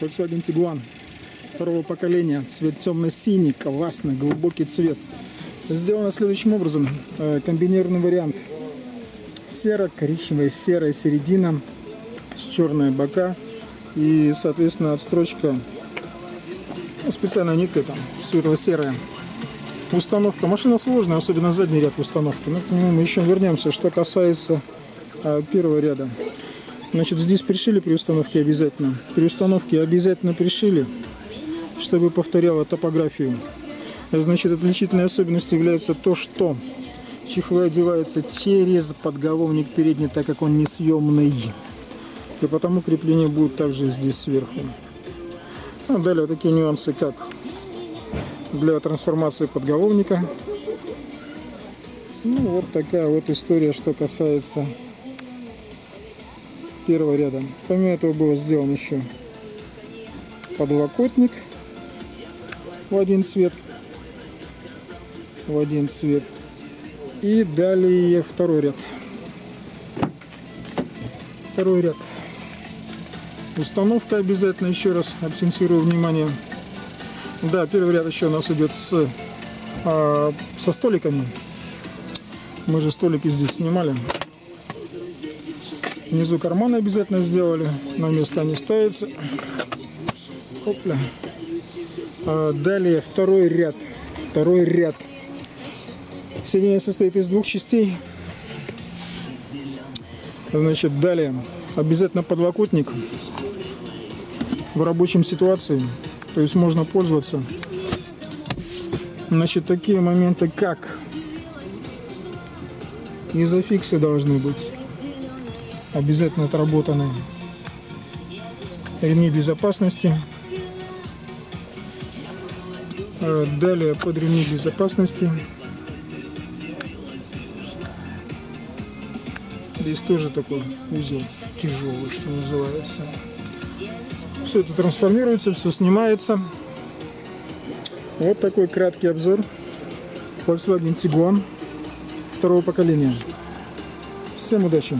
Volkswagen Tiguan второго поколения. Цвет темно-синий, классный, глубокий цвет. Сделано следующим образом. Э, Комбинированный вариант. Серо-коричневая, серая середина с черные бока и, соответственно, отстрочка ну, специальная нитка там светло-серая. Установка. Машина сложная, особенно задний ряд установки. Но к нему мы еще вернемся. Что касается а, первого ряда. Значит, здесь пришили при установке обязательно. При установке обязательно пришили, чтобы повторяло топографию. Значит, отличительной особенностью является то, что чехлы одеваются через подголовник передний, так как он несъемный. И потому крепление будет также здесь сверху. Ну, далее такие нюансы, как для трансформации подголовника. Ну, вот такая вот история, что касается первого ряда. Помимо этого было сделан еще подлокотник в один цвет. В один цвет. И далее второй ряд. Второй ряд. Установка обязательно, еще раз акцентирую внимание. Да, первый ряд еще у нас идет с, а, со столиками. Мы же столики здесь снимали. Внизу карманы обязательно сделали. На место они ставятся. Опля. А, далее второй ряд. Второй ряд. Сиденье состоит из двух частей. Значит, далее обязательно подлокотник в рабочем ситуации. То есть можно пользоваться. Значит, такие моменты, как изофиксы должны быть обязательно отработаны. Ремни безопасности. А далее под ремни безопасности. Здесь тоже такой узел тяжелый, что называется. Все это трансформируется, все снимается. Вот такой краткий обзор Volkswagen Tiguan второго поколения. Всем удачи!